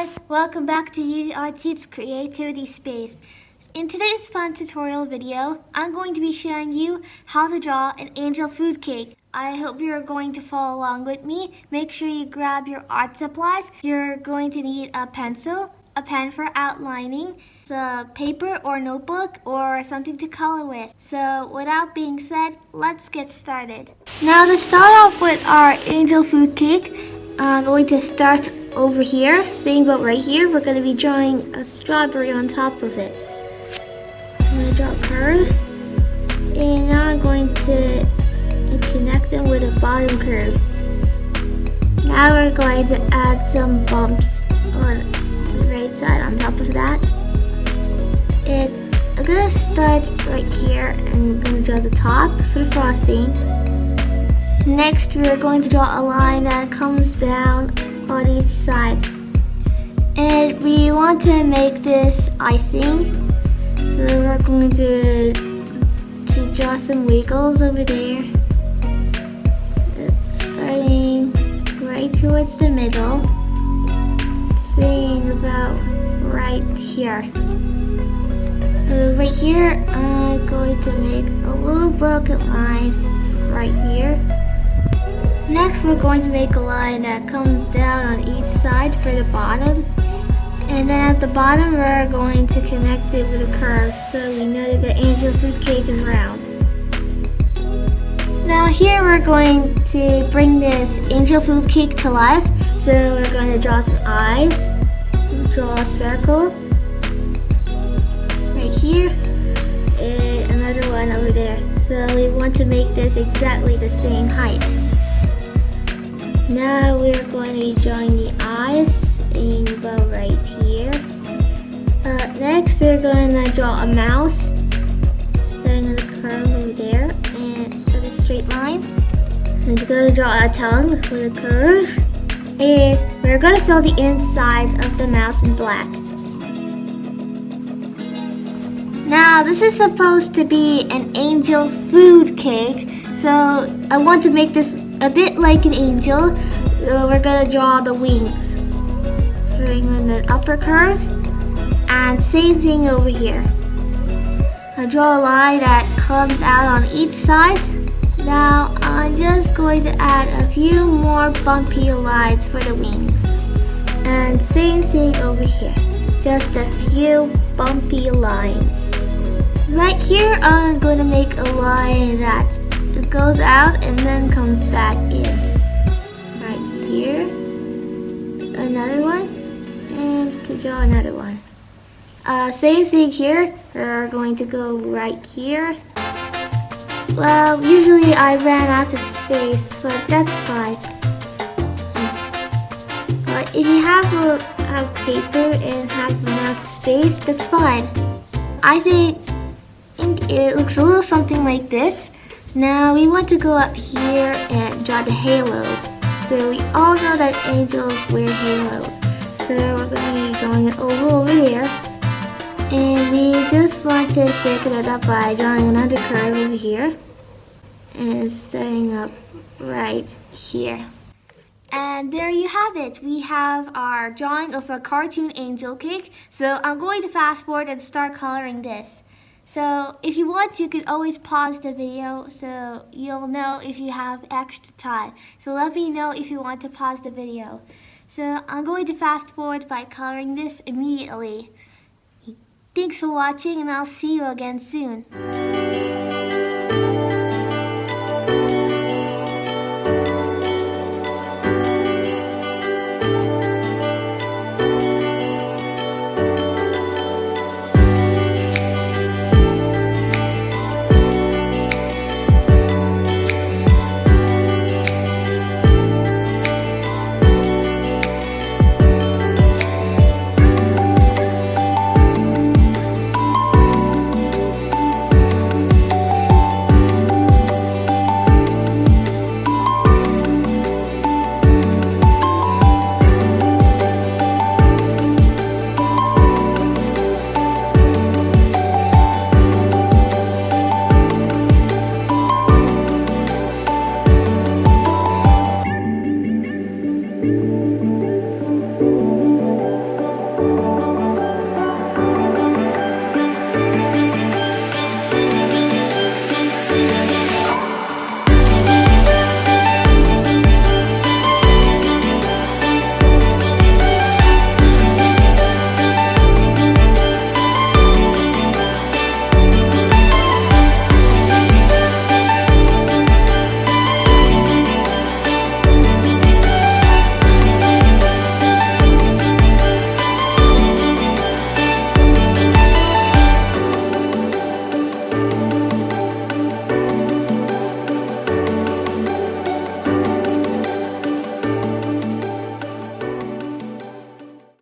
everyone, welcome back to URT's Creativity Space. In today's fun tutorial video, I'm going to be showing you how to draw an angel food cake. I hope you're going to follow along with me. Make sure you grab your art supplies. You're going to need a pencil, a pen for outlining, a uh, paper or notebook, or something to color with. So without being said, let's get started. Now to start off with our angel food cake, I'm going to start over here, same but right here, we're going to be drawing a strawberry on top of it. I'm going to draw a curve, and now I'm going to connect them with a bottom curve. Now we're going to add some bumps on the right side on top of that. And I'm to start right here and I'm to draw the top for the frosting. Next, we're going to draw a line that comes down on each side. And we want to make this icing. So we're going to, to draw some wiggles over there. Starting right towards the middle. Saying about right here. Uh, right here, I'm going to make a little broken line right here. Next, we're going to make a line that comes down on each side for the bottom. And then at the bottom, we're going to connect it with a curve so we know that the angel food cake is round. Now here we're going to bring this angel food cake to life. So we're going to draw some eyes, draw a circle right here, and another one over there. So we want to make this exactly the same height. Now we're going to be drawing the eyes in about right here. Uh, next we're going to draw a mouse starting with a curve over there and start a straight line. And we're going to draw a tongue with a curve. And we're going to fill the inside of the mouse in black. Now this is supposed to be an angel food cake. So I want to make this a bit like an angel, uh, we're gonna draw the wings. Starting with an upper curve, and same thing over here. I draw a line that comes out on each side. Now I'm just going to add a few more bumpy lines for the wings. And same thing over here, just a few bumpy lines. Right here I'm going to make a line that it goes out and then comes back in. Right here. Another one. And to draw another one. Uh, same thing here. We're going to go right here. Well, usually I ran out of space, but that's fine. But if you have a, paper and have run out of space, that's fine. I think it looks a little something like this. Now we want to go up here and draw the halo. So we all know that angels wear halos. So we're going to be drawing it over over here. And we just want to circle it up by drawing another curve over here. And starting up right here. And there you have it. We have our drawing of a cartoon angel cake. So I'm going to fast forward and start coloring this. So if you want, you can always pause the video so you'll know if you have extra time. So let me know if you want to pause the video. So I'm going to fast forward by coloring this immediately. Thanks for watching and I'll see you again soon.